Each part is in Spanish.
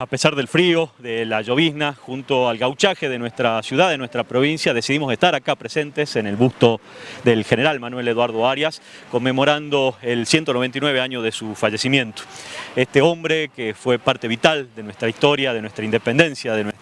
A pesar del frío, de la llovizna, junto al gauchaje de nuestra ciudad, de nuestra provincia, decidimos estar acá presentes en el busto del general Manuel Eduardo Arias, conmemorando el 199 año de su fallecimiento. Este hombre que fue parte vital de nuestra historia, de nuestra independencia, de nuestra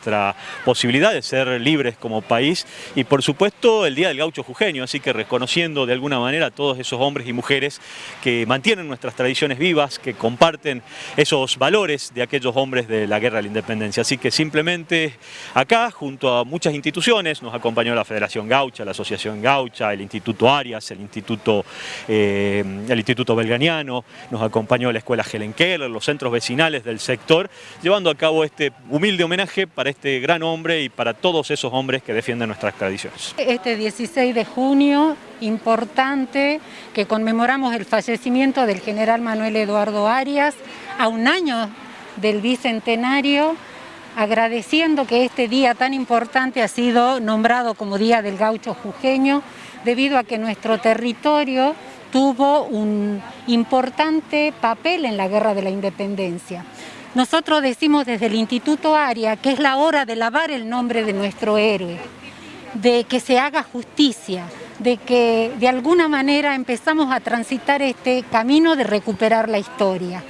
posibilidad de ser libres como país y por supuesto el Día del Gaucho Jujeño, así que reconociendo de alguna manera a todos esos hombres y mujeres que mantienen nuestras tradiciones vivas, que comparten esos valores de aquellos hombres de la guerra de la independencia. Así que simplemente acá, junto a muchas instituciones, nos acompañó la Federación Gaucha, la Asociación Gaucha, el Instituto Arias, el Instituto, eh, el Instituto Belganiano, nos acompañó la Escuela Helen Keller, los centros vecinales del sector, llevando a cabo este humilde homenaje para este gran hombre y para todos esos hombres que defienden nuestras tradiciones. Este 16 de junio, importante, que conmemoramos el fallecimiento del general Manuel Eduardo Arias, a un año del Bicentenario, agradeciendo que este día tan importante ha sido nombrado como Día del Gaucho Jujeño, debido a que nuestro territorio tuvo un importante papel en la Guerra de la Independencia. Nosotros decimos desde el Instituto ARIA que es la hora de lavar el nombre de nuestro héroe, de que se haga justicia, de que de alguna manera empezamos a transitar este camino de recuperar la historia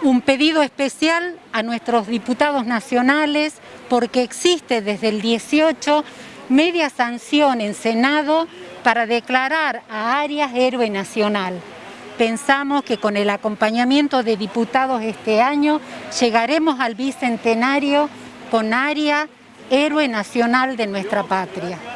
un pedido especial a nuestros diputados nacionales porque existe desde el 18 media sanción en Senado para declarar a Arias héroe nacional. Pensamos que con el acompañamiento de diputados este año llegaremos al bicentenario con Arias héroe nacional de nuestra patria.